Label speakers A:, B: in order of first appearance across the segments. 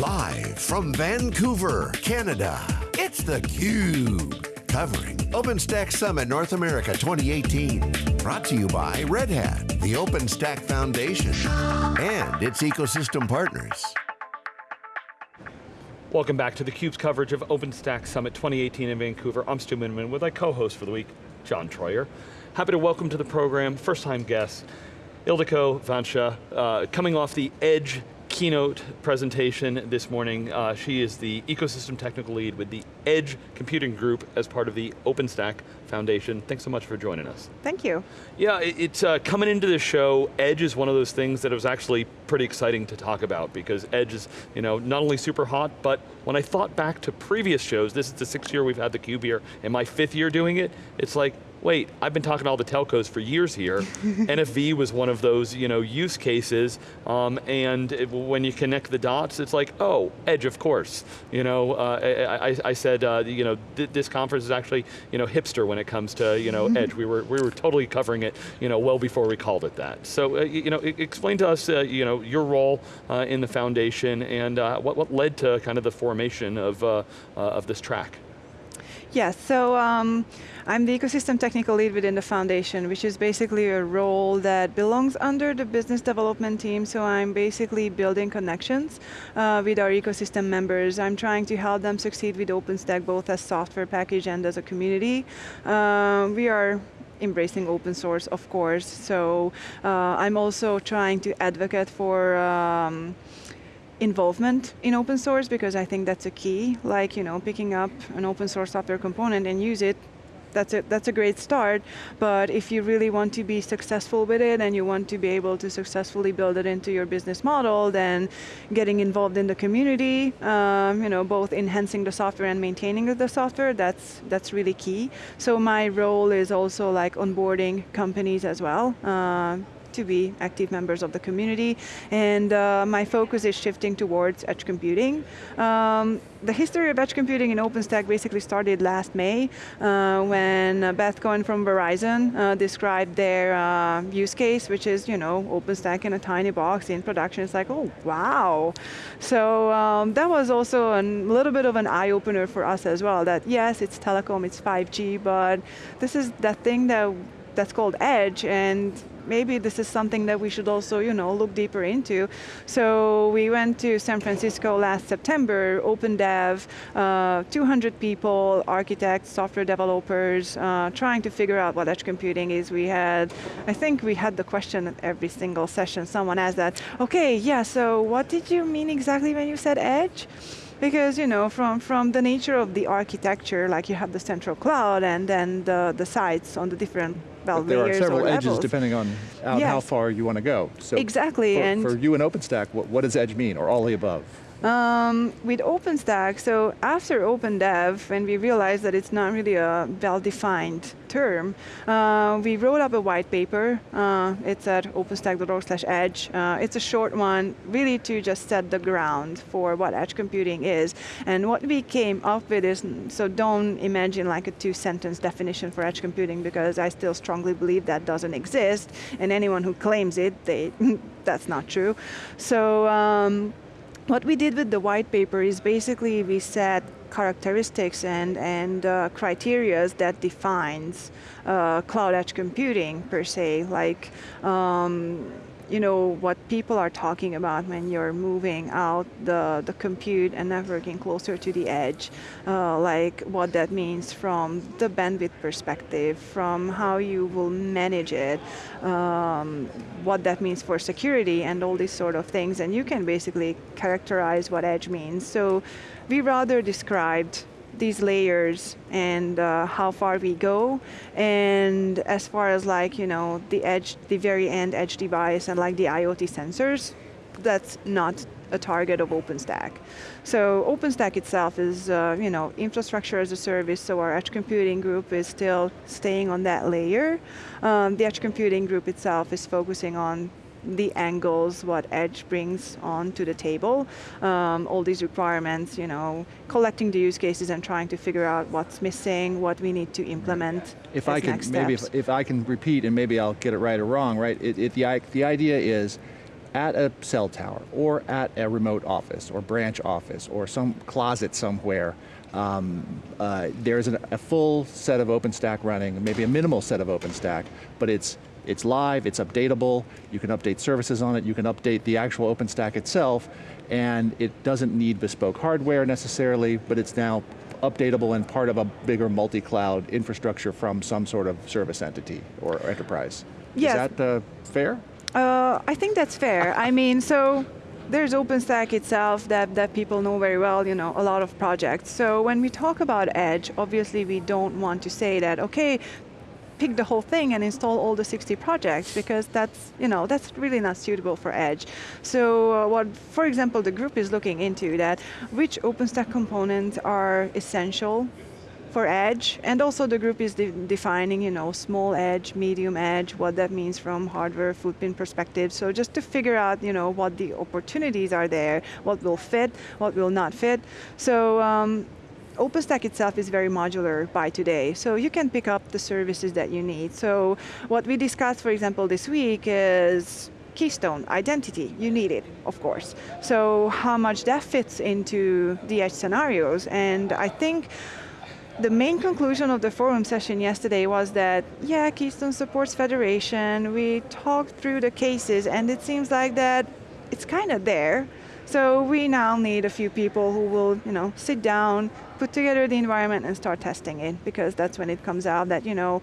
A: Live from Vancouver, Canada, it's theCUBE. Covering OpenStack Summit North America 2018. Brought to you by Red Hat, the OpenStack Foundation, and its ecosystem partners.
B: Welcome back to theCUBE's coverage of OpenStack Summit 2018 in Vancouver. I'm Stu Miniman with my co-host for the week, John Troyer. Happy to welcome to the program, first time guest, Ildiko Vancsa, uh, coming off the Edge keynote presentation this morning. Uh, she is the ecosystem technical lead with the Edge Computing Group as part of the OpenStack Foundation. Thanks so much for joining us.
C: Thank you.
B: Yeah, it, it's uh, coming into the show, Edge is one of those things that was actually pretty exciting to talk about because Edge is you know, not only super hot, but when I thought back to previous shows, this is the sixth year we've had the Cube here, and my fifth year doing it, it's like, wait, I've been talking to all the telcos for years here. NFV was one of those you know, use cases, um, and it, when you connect the dots, it's like, oh, Edge, of course. You know, uh, I, I, said, uh, you know, th this conference is actually you know, hipster when it comes to you know, Edge. We were, we were totally covering it you know, well before we called it that. So, uh, you know, explain to us uh, you know, your role uh, in the foundation and uh, what, what led to kind of the formation of, of this track.
C: Yes, so um, I'm the ecosystem technical lead within the foundation, which is basically a role that belongs under the business development team, so I'm basically building connections uh, with our ecosystem members. I'm trying to help them succeed with OpenStack, both as software package and as a community. Uh, we are embracing open source, of course, so uh, I'm also trying to advocate for um, involvement in open source because I think that's a key, like you know, picking up an open source software component and use it that's a, that's a great start, but if you really want to be successful with it and you want to be able to successfully build it into your business model, then getting involved in the community, um, you know, both enhancing the software and maintaining the software, that's, that's really key. So my role is also like onboarding companies as well. Uh, to be active members of the community, and uh, my focus is shifting towards edge computing. Um, the history of edge computing in OpenStack basically started last May uh, when Beth Cohen from Verizon uh, described their uh, use case, which is you know OpenStack in a tiny box in production. It's like, oh wow. So um, that was also a little bit of an eye opener for us as well. That yes, it's telecom, it's 5G, but this is that thing that that's called edge, and maybe this is something that we should also you know, look deeper into. So we went to San Francisco last September, Open Dev, uh, 200 people, architects, software developers, uh, trying to figure out what edge computing is. We had, I think we had the question at every single session, someone asked that, okay, yeah, so what did you mean exactly when you said edge? Because you know, from, from the nature of the architecture, like you have the central cloud and then the, the sites on the different well,
D: there are several edges depending on uh, yes. how far you want to go.
C: So exactly.
D: For,
C: and
D: for you in OpenStack, what, what does edge mean, or all the above?
C: Um, with OpenStack, so after OpenDev, when we realized that it's not really a well-defined term, uh, we wrote up a white paper. Uh, it's at openstack.org slash edge. Uh, it's a short one, really to just set the ground for what edge computing is. And what we came up with is, so don't imagine like a two-sentence definition for edge computing because I still strongly believe that doesn't exist, and anyone who claims it, they, that's not true. So, um, what we did with the white paper is basically we set characteristics and, and uh, criteria that defines uh, cloud edge computing per se, like um, you know, what people are talking about when you're moving out the, the compute and networking closer to the edge, uh, like what that means from the bandwidth perspective, from how you will manage it, um, what that means for security and all these sort of things, and you can basically characterize what edge means. So we rather described these layers and uh, how far we go. And as far as like, you know, the edge, the very end edge device and like the IoT sensors, that's not a target of OpenStack. So OpenStack itself is, uh, you know, infrastructure as a service, so our edge computing group is still staying on that layer. Um, the edge computing group itself is focusing on the angles, what Edge brings on to the table, um, all these requirements, you know, collecting the use cases and trying to figure out what's missing, what we need to implement
D: If I can, maybe if, if, I can repeat and maybe I'll get it right or wrong, right? It, it, the, the idea is, at a cell tower or at a remote office or branch office or some closet somewhere, um, uh, there's an, a full set of OpenStack running, maybe a minimal set of OpenStack, but it's it's live, it's updatable, you can update services on it, you can update the actual OpenStack itself, and it doesn't need bespoke hardware necessarily, but it's now updatable and part of a bigger multi-cloud infrastructure from some sort of service entity or enterprise.
C: Yes.
D: Is that uh, fair?
C: Uh, I think that's fair. I mean, so there's OpenStack itself that, that people know very well, you know, a lot of projects. So when we talk about Edge, obviously we don't want to say that, okay, pick the whole thing and install all the 60 projects because that's, you know, that's really not suitable for Edge. So uh, what, for example, the group is looking into that, which OpenStack components are essential for edge, and also the group is de defining, you know, small edge, medium edge, what that means from hardware footprint perspective. So just to figure out, you know, what the opportunities are there, what will fit, what will not fit. So um, OpenStack itself is very modular by today, so you can pick up the services that you need. So what we discussed, for example, this week is Keystone, identity, you need it, of course. So how much that fits into the edge scenarios, and I think the main conclusion of the forum session yesterday was that, yeah, Keystone supports federation, we talked through the cases, and it seems like that it's kind of there, so we now need a few people who will, you know, sit down, put together the environment and start testing it, because that's when it comes out that, you know,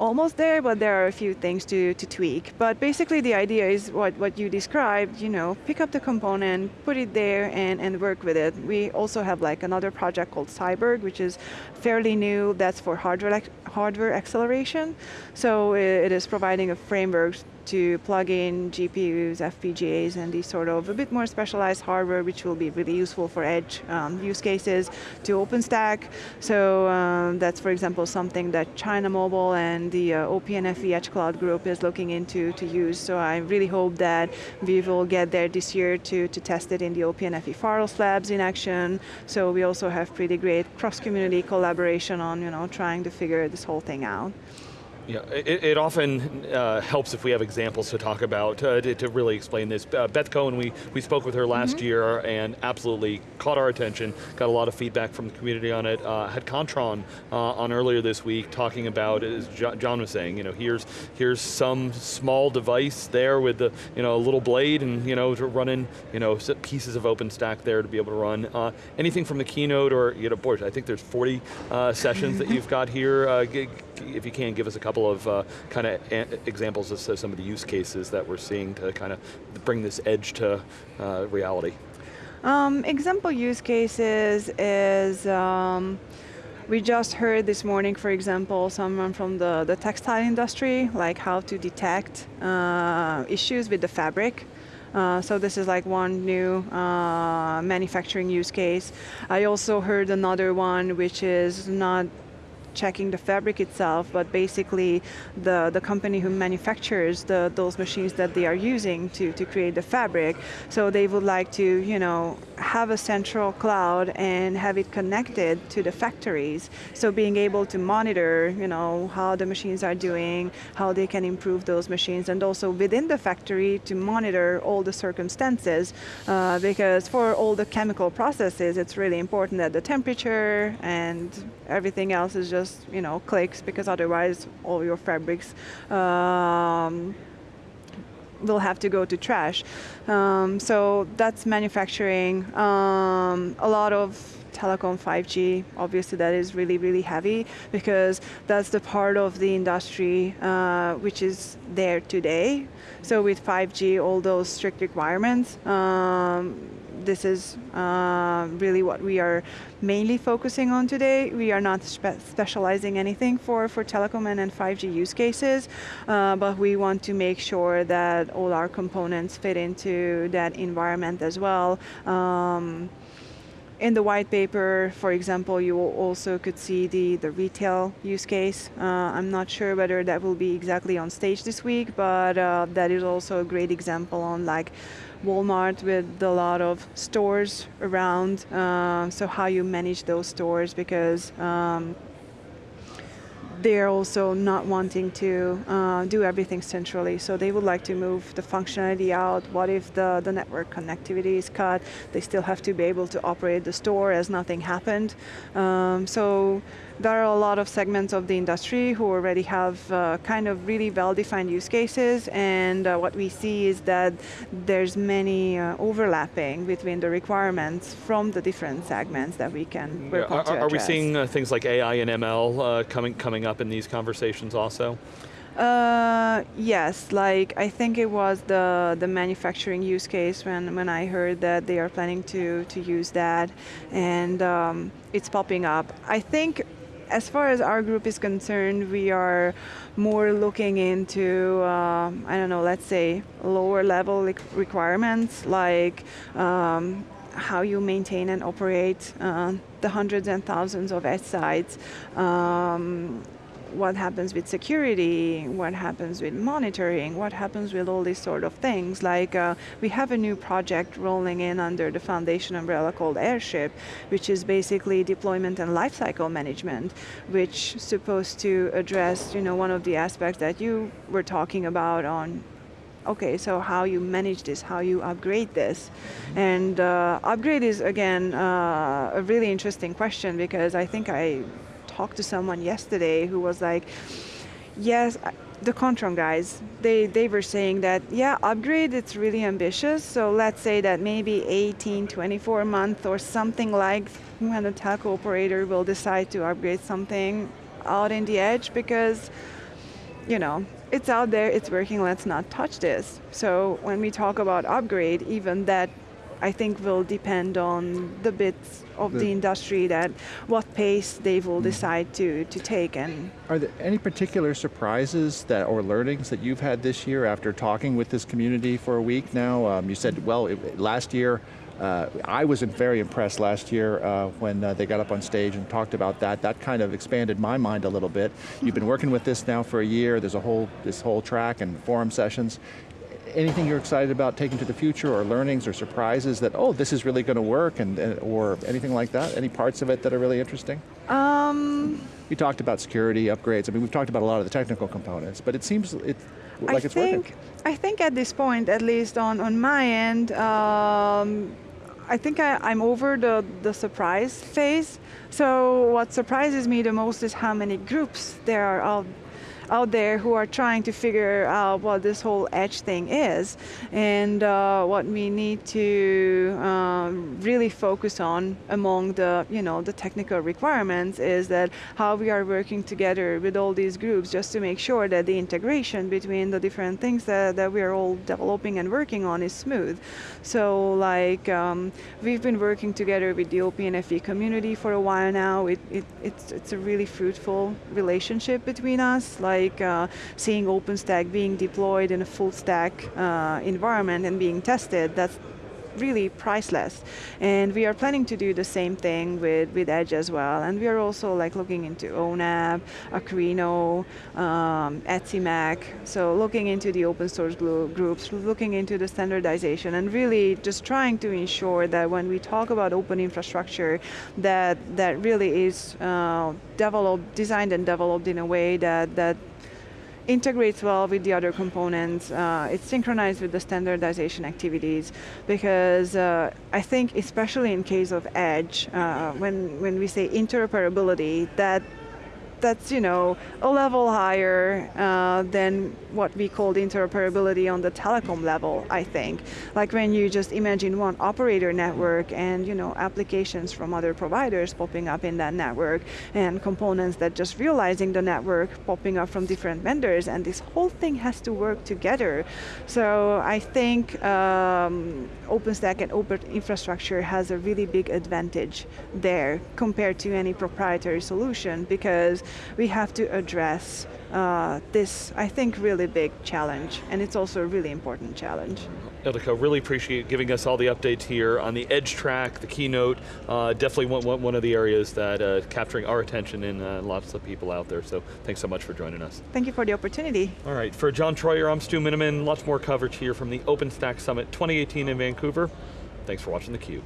C: almost there, but there are a few things to, to tweak. But basically the idea is what, what you described, you know, pick up the component, put it there and, and work with it. We also have like another project called Cyborg, which is fairly new, that's for hardware, hardware acceleration. So it is providing a framework to plug in GPUs, FPGAs, and these sort of a bit more specialized hardware, which will be really useful for edge um, use cases to OpenStack. So um, that's, for example, something that China Mobile and the uh, Edge Cloud group is looking into to use. So I really hope that we will get there this year to, to test it in the OPNFV Pharos Labs in action. So we also have pretty great cross-community collaboration on you know, trying to figure this whole thing out.
B: Yeah, it, it often uh, helps if we have examples to talk about uh, to, to, really explain this. Uh, Beth Cohen, we, we spoke with her last mm -hmm. year and absolutely caught our attention, got a lot of feedback from the community on it. Uh, had Kontron uh, on earlier this week talking about, as John was saying, you know, here's, here's some small device there with the, you know, a little blade and, you know, to run in, you know, pieces of OpenStack there to be able to run. Uh, anything from the keynote or, you know, boy, I think there's 40 sessions that you've got here. If you can, give us a couple of uh, kind of examples of some of the use cases that we're seeing to kind of bring this edge to uh, reality.
C: Um, example use cases is, um, we just heard this morning, for example, someone from the, the textile industry, like how to detect uh, issues with the fabric. Uh, so this is like one new uh, manufacturing use case. I also heard another one which is not checking the fabric itself, but basically the, the company who manufactures the, those machines that they are using to, to create the fabric. So they would like to, you know, have a central cloud and have it connected to the factories. So being able to monitor, you know, how the machines are doing, how they can improve those machines, and also within the factory to monitor all the circumstances, uh, because for all the chemical processes, it's really important that the temperature and everything else is just, you know, clicks, because otherwise all your fabrics um, will have to go to trash. Um, so that's manufacturing. Um, a lot of telecom 5G, obviously that is really, really heavy because that's the part of the industry uh, which is there today. So with 5G, all those strict requirements, um, this is uh, really what we are mainly focusing on today. We are not spe specializing anything for, for telecom and, and 5G use cases, uh, but we want to make sure that all our components fit into that environment as well. Um, in the white paper, for example, you also could see the, the retail use case. Uh, I'm not sure whether that will be exactly on stage this week, but uh, that is also a great example on like Walmart with a lot of stores around, uh, so how you manage those stores because um, they're also not wanting to uh, do everything centrally. So they would like to move the functionality out. What if the, the network connectivity is cut? They still have to be able to operate the store as nothing happened. Um, so there are a lot of segments of the industry who already have uh, kind of really well-defined use cases, and uh, what we see is that there's many uh, overlapping between the requirements from the different segments that we can work
B: yeah, are, are we seeing uh, things like AI and ML uh, coming coming up in these conversations also?
C: Uh, yes, like I think it was the the manufacturing use case when when I heard that they are planning to to use that, and um, it's popping up. I think. As far as our group is concerned, we are more looking into, um, I don't know, let's say lower level requirements like um, how you maintain and operate uh, the hundreds and thousands of edge sites, um, what happens with security, what happens with monitoring, what happens with all these sort of things. Like uh, we have a new project rolling in under the foundation umbrella called Airship, which is basically deployment and lifecycle management, which supposed to address, you know, one of the aspects that you were talking about on okay, so how you manage this, how you upgrade this. And uh, upgrade is, again, uh, a really interesting question because I think I talked to someone yesterday who was like, yes, the Kontron guys, they, they were saying that, yeah, upgrade, it's really ambitious, so let's say that maybe 18, 24 months or something like when a telco operator will decide to upgrade something out in the edge because, you know, it's out there, it's working, let's not touch this. So when we talk about upgrade, even that I think will depend on the bits of the, the industry that what pace they will mm. decide to, to take. And
D: Are there any particular surprises that or learnings that you've had this year after talking with this community for a week now? Um, you said, well, it, last year, uh, I was very impressed last year uh, when uh, they got up on stage and talked about that. That kind of expanded my mind a little bit. You've been working with this now for a year. There's a whole this whole track and forum sessions anything you're excited about taking to the future or learnings or surprises that, oh, this is really going to work and, or anything like that? Any parts of it that are really interesting?
C: Um,
D: you talked about security, upgrades. I mean, we've talked about a lot of the technical components, but it seems it, like
C: I
D: it's
C: think,
D: working.
C: I think at this point, at least on, on my end, um, I think I, am over the, the surprise phase. So what surprises me the most is how many groups there are out out there who are trying to figure out what this whole edge thing is. And uh, what we need to um, really focus on among the, you know, the technical requirements is that how we are working together with all these groups just to make sure that the integration between the different things that, that we are all developing and working on is smooth. So like, um, we've been working together with the OPNFV community for a while now. It, it, it's, it's a really fruitful relationship between us. Like like uh, seeing OpenStack being deployed in a full stack uh, environment and being tested, that's really priceless. And we are planning to do the same thing with, with Edge as well. And we are also like looking into ONAP, Akraino, um, ETSI MEC. So looking into the open source groups, looking into the standardization, and really just trying to ensure that when we talk about open infrastructure, that that really is uh, developed, designed and developed in a way that that integrates well with the other components. Uh, it's synchronized with the standardization activities because uh, I think especially in case of Edge, uh, when, when we say interoperability, that that's you know a level higher uh, than what we called interoperability on the telecom level, I think. Like when you just imagine one operator network and you know applications from other providers popping up in that network and components that just realizing the network popping up from different vendors and this whole thing has to work together. So I think um, OpenStack and open infrastructure has a really big advantage there compared to any proprietary solution because we have to address uh, this, I think, really big challenge, and it's also a really important challenge.
B: Ildiko, really appreciate giving us all the updates here on the Edge track, the keynote, uh, definitely one, one of the areas that uh, capturing our attention and uh, lots of people out there, so thanks so much for joining us.
C: Thank you for the opportunity.
B: All right, for John Troyer, I'm Stu Miniman, lots more coverage here from the OpenStack Summit 2018 in Vancouver. Thanks for watching theCUBE.